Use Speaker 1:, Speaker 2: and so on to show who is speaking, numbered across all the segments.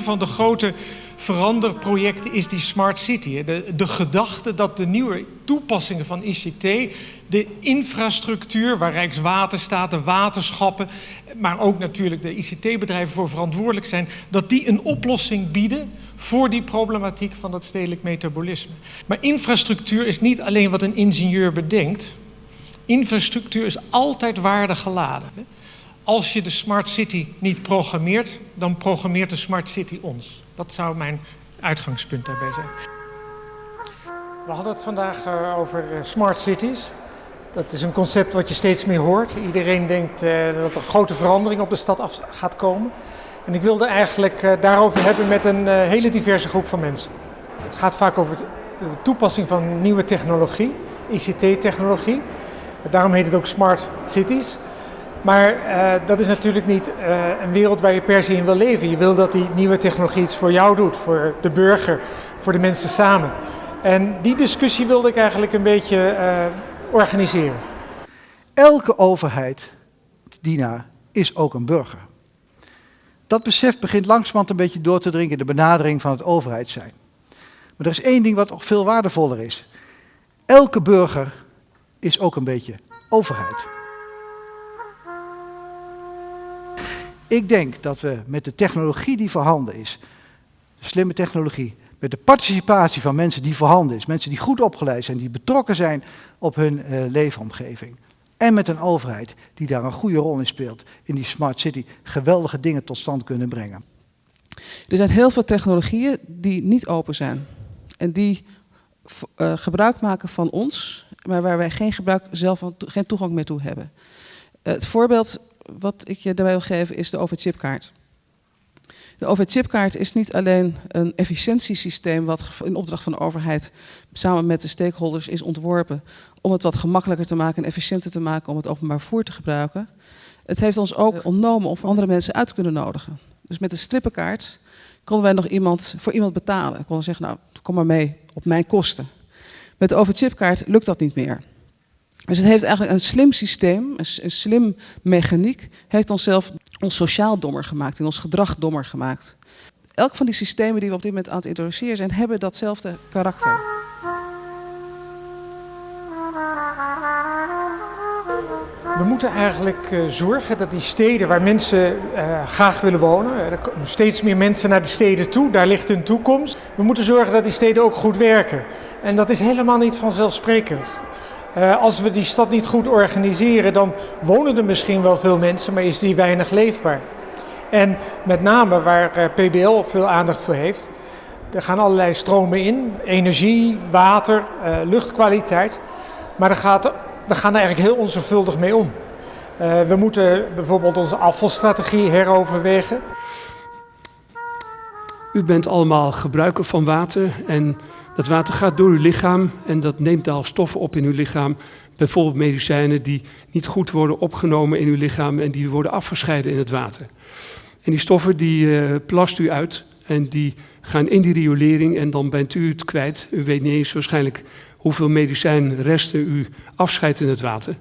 Speaker 1: Een van de grote veranderprojecten is die Smart City. De, de gedachte dat de nieuwe toepassingen van ICT, de infrastructuur waar Rijkswaterstaat, de waterschappen, maar ook natuurlijk de ICT-bedrijven voor verantwoordelijk zijn, dat die een oplossing bieden voor die problematiek van dat stedelijk metabolisme. Maar infrastructuur is niet alleen wat een ingenieur bedenkt. Infrastructuur is altijd waarde geladen. Als je de Smart City niet programmeert, dan programmeert de Smart City ons. Dat zou mijn uitgangspunt daarbij zijn. We hadden het vandaag eh, over eh, smart cities. Dat is een concept wat je steeds meer hoort. Iedereen denkt uh, dat er grote verandering op de stad gaat komen. En ik wilde eigenlijk daarover hebben met een hele diverse groep van mensen. Het gaat vaak over de toepassing van nieuwe technologie, ICT-technologie. Daarom heet het ook smart cities. Maar uh, dat is natuurlijk niet uh, een wereld waar je per se in wil leven. Je wil dat die nieuwe technologie iets voor jou doet, voor de burger, voor de mensen samen. En die discussie wilde ik eigenlijk een beetje uh, organiseren.
Speaker 2: Elke overheid, Dina, is ook een burger. Dat besef begint langzamerhand een beetje door te dringen in de benadering van het overheid zijn. Maar er is één ding wat nog veel waardevoller is. Elke burger is ook een beetje overheid. Ik denk dat we met de technologie die voorhanden is, slimme technologie, met de participatie van mensen die voorhanden is, mensen die goed opgeleid zijn, die betrokken zijn op hun uh, leefomgeving, en met een overheid die daar een goede rol in speelt, in die smart city, geweldige dingen tot stand kunnen brengen.
Speaker 3: Er zijn heel veel technologieën die niet open zijn en die uh, gebruik maken van ons, maar waar wij geen gebruik zelf geen toegang meer toe hebben. Uh, het voorbeeld wat ik je daarbij wil geven is de overchipkaart. De overchipkaart is niet alleen een efficiëntiesysteem wat in opdracht van de overheid samen met de stakeholders is ontworpen om het wat gemakkelijker te maken en efficiënter te maken om het openbaar voer te gebruiken. Het heeft ons ook ontnomen om andere mensen uit te kunnen nodigen. Dus met de strippenkaart konden wij nog iemand, voor iemand betalen. Konden zeggen, nou, kom maar mee op mijn kosten. Met de overchipkaart lukt dat niet meer. Dus het heeft eigenlijk een slim systeem, een, slim mechaniek, heeft onszelf ons sociaal dommer gemaakt, in ons gedrag dommer gemaakt. Elk van die systemen die we op dit moment aan het introduceren zijn, hebben datzelfde karakter.
Speaker 1: We moeten eigenlijk uh, zorgen dat die steden waar mensen uh, graag willen wonen, er komen steeds meer mensen naar de steden toe, daar ligt hun toekomst. We moeten zorgen dat die steden ook goed werken. En dat is helemaal niet vanzelfsprekend. Uh, als we die stad niet goed organiseren, dan wonen er misschien wel veel mensen, maar is die weinig leefbaar. En met name waar uh, PBL veel aandacht voor heeft, er gaan allerlei stromen in, energie, water, uh, luchtkwaliteit. Maar daar, gaat, gaan er eigenlijk heel onzorgvuldig mee om. we moeten bijvoorbeeld onze afvalstrategie heroverwegen.
Speaker 4: U bent allemaal gebruiker van water en dat water gaat door uw lichaam en dat neemt al stoffen op in uw lichaam. Bijvoorbeeld medicijnen die niet goed worden opgenomen in uw lichaam en die worden afgescheiden in het water. En die stoffen die uh, plast u uit en die gaan in die riolering en dan bent u het kwijt. U weet niet eens waarschijnlijk hoeveel medicijnresten u afscheidt in het water.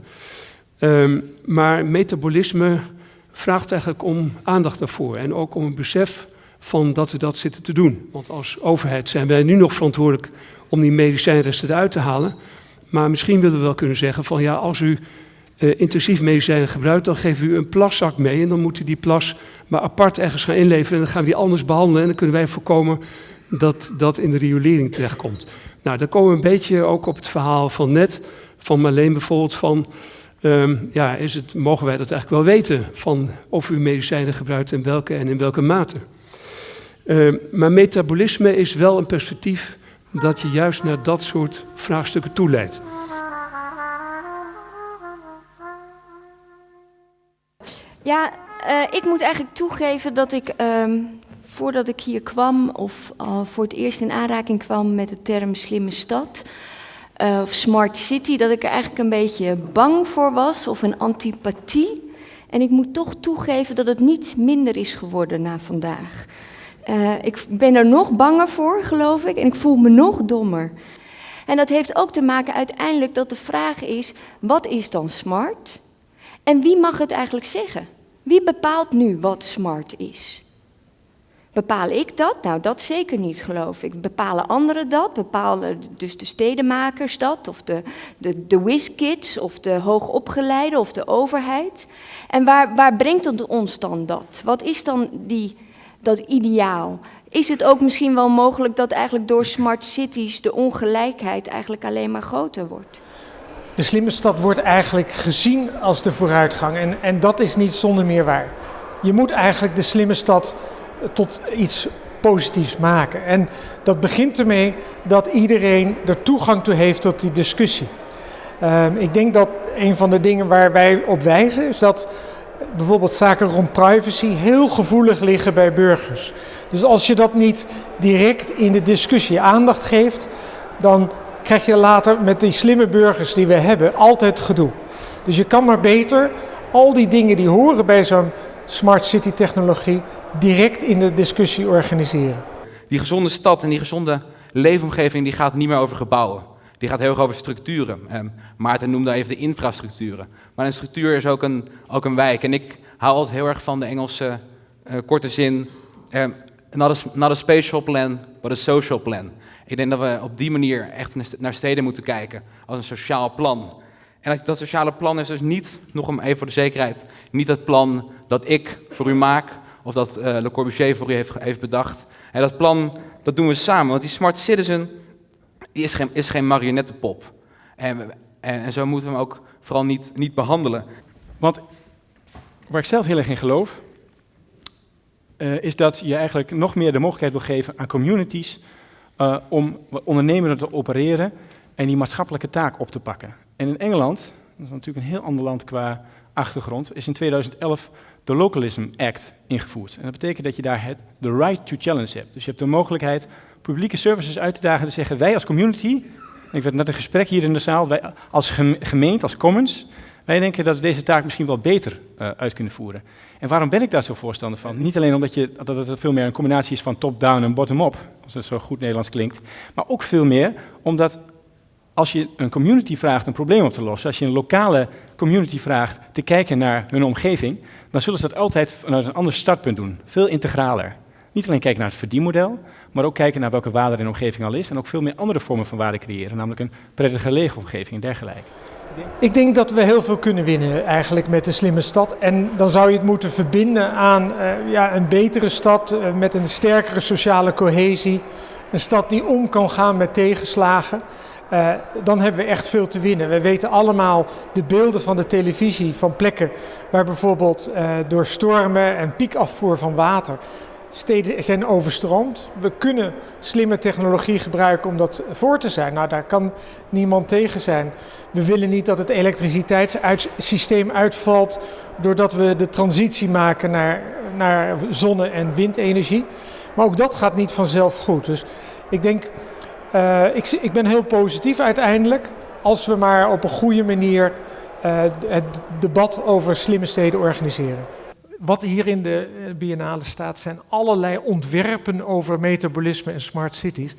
Speaker 4: Um, maar metabolisme vraagt eigenlijk om aandacht daarvoor en ook om een besef van dat we dat zitten te doen. Want als overheid zijn wij nu nog verantwoordelijk om die medicijnresten eruit te halen. Maar misschien willen we wel kunnen zeggen van ja, als u uh, intensief medicijnen gebruikt, dan geven we u een plaszak mee. En dan moet u die plas maar apart ergens gaan inleveren. En dan gaan we die anders behandelen. En dan kunnen wij voorkomen dat dat in de riolering terechtkomt. Nou, dan komen we een beetje ook op het verhaal van net, van Marleen bijvoorbeeld, van... Um, ja, is het, mogen wij dat eigenlijk wel weten van of u medicijnen gebruikt en welke en in welke mate? Uh, maar metabolisme is wel een perspectief dat je juist naar dat soort vraagstukken toeleidt.
Speaker 5: Ja, uh, ik moet eigenlijk toegeven dat ik uh, voordat ik hier kwam of voor het eerst in aanraking kwam met de term slimme stad eh, of smart city, dat ik er eigenlijk een beetje bang voor was of een antipathie. En ik moet toch toegeven dat het niet minder is geworden na vandaag. Uh, ik ben er nog banger voor, geloof ik, en ik voel me nog dommer. En dat heeft ook te maken uiteindelijk dat de vraag is, wat is dan smart? En wie mag het eigenlijk zeggen? Wie bepaalt nu wat smart is? Bepaal ik dat? Nou, dat zeker niet, geloof ik. Bepalen anderen dat? Bepalen dus de stedenmakers dat? Of de, de, de whizkids? Of de hoogopgeleide? Of de overheid? En waar, waar brengt het ons dan dat? Wat is dan die, dat ideaal? Is het ook misschien wel mogelijk dat eigenlijk door smart cities de ongelijkheid eigenlijk alleen maar groter wordt?
Speaker 1: De slimme stad wordt eigenlijk gezien als de vooruitgang. En, en dat is niet zonder meer waar. Je moet eigenlijk de slimme stad tot iets positiefs maken. En dat begint ermee dat iedereen er toegang toe heeft tot die discussie. Ehm, ik denk dat een van de dingen waar wij op wijzen is dat bijvoorbeeld zaken rond privacy heel gevoelig liggen bij burgers. Dus als je dat niet direct in de discussie aandacht geeft, dan krijg je later met die slimme burgers die we hebben altijd gedoe. Dus je kan maar beter al die dingen die horen bij zo'n smart city technologie direct in de discussie organiseren.
Speaker 6: Die gezonde stad en die gezonde leefomgeving die gaat niet meer over gebouwen. Die gaat heel erg over structuren. Eh, Maarten noemde even de infrastructuren. Maar een structuur is ook een, ook een wijk. En ik hou altijd heel erg van de Engelse uh, korte zin. Uh, not, a, not a spatial plan, but a social plan. Ik denk dat we op die manier echt naar steden moeten kijken. Als een sociaal plan. En dat sociale plan is dus niet, nog even voor de zekerheid, niet het plan dat ik voor u maak, of dat uh, Le Corbusier voor u heeft, heeft bedacht. En dat plan, dat doen we samen, want die smart citizen, is geen, is geen marionettenpop. En, en, zo moeten we hem ook vooral niet, niet behandelen.
Speaker 7: Want waar ik zelf heel erg in geloof, uh, is dat je eigenlijk nog meer de mogelijkheid wil geven aan communities uh, om ondernemender te opereren en die maatschappelijke taak op te pakken. En in Engeland, dat is natuurlijk een heel ander land qua achtergrond, is in 2011 de Localism Act ingevoerd. En dat betekent dat je daar het, de right to challenge hebt. Dus je hebt de mogelijkheid publieke services uit te dagen en te zeggen, wij als community, ik werd net een gesprek hier in de zaal, wij als gemeente, als commons, wij denken dat we deze taak misschien wel beter uh, uit kunnen voeren. En waarom ben ik daar zo voorstander van? Niet alleen omdat je, dat het veel meer een combinatie is van top-down en bottom-up, als het zo goed Nederlands klinkt, maar ook veel meer omdat als je een community vraagt een probleem op te lossen, als je een lokale community vraagt te kijken naar hun omgeving, dan zullen ze dat altijd vanuit een ander startpunt doen. Veel integraler. Niet alleen kijken naar het verdienmodel, maar ook kijken naar welke waarde er in de omgeving al is en ook veel meer andere vormen van waarde creëren, namelijk een prettige leefomgeving en dergelijke.
Speaker 1: Ik denk dat we heel veel kunnen winnen eigenlijk met de slimme stad. En dan zou je het moeten verbinden aan uh, ja, een betere stad uh, met een sterkere sociale cohesie. Een stad die om kan gaan met tegenslagen. Uh, dan hebben we echt veel te winnen. We weten allemaal de beelden van de televisie van plekken waar bijvoorbeeld door stormen en piekafvoer van water steden zijn overstroomd. We kunnen slimme technologie gebruiken om dat voor te zijn. Nou, daar kan niemand tegen zijn. We willen niet dat het elektriciteitssysteem uitvalt doordat we de transitie maken naar, naar zonne- en windenergie. Maar ook dat gaat niet vanzelf goed. Dus ik denk uh, ik, ik, ben heel positief uiteindelijk als we maar op een goede manier uh, het debat over slimme steden organiseren. Wat hier in de eh, biennale staat zijn allerlei ontwerpen over metabolisme en smart cities.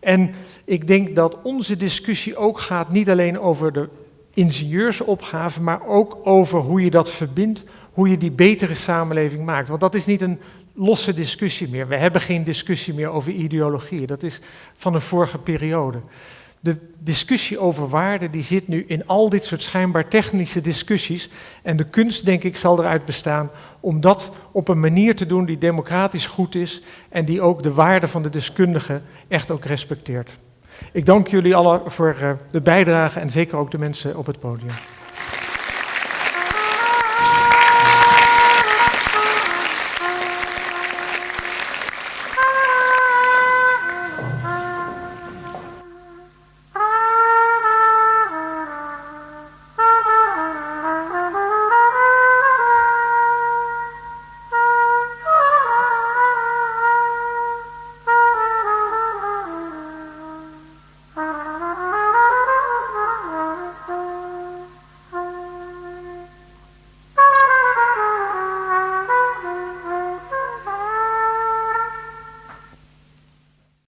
Speaker 1: En ik denk dat onze discussie ook gaat niet alleen over de ingenieursopgave, maar ook over hoe je dat verbindt, hoe je die betere samenleving maakt. Want dat is niet een losse discussie meer. We hebben geen discussie meer over ideologie. Dat is van een vorige periode. De discussie over waarde die zit nu in al dit soort schijnbaar technische discussies. En de kunst, denk ik, zal eruit bestaan om dat op een manier te doen die democratisch goed is en die ook de waarde van de deskundigen echt ook respecteert. Ik dank jullie allen voor eh, de bijdrage en zeker ook de mensen op het podium.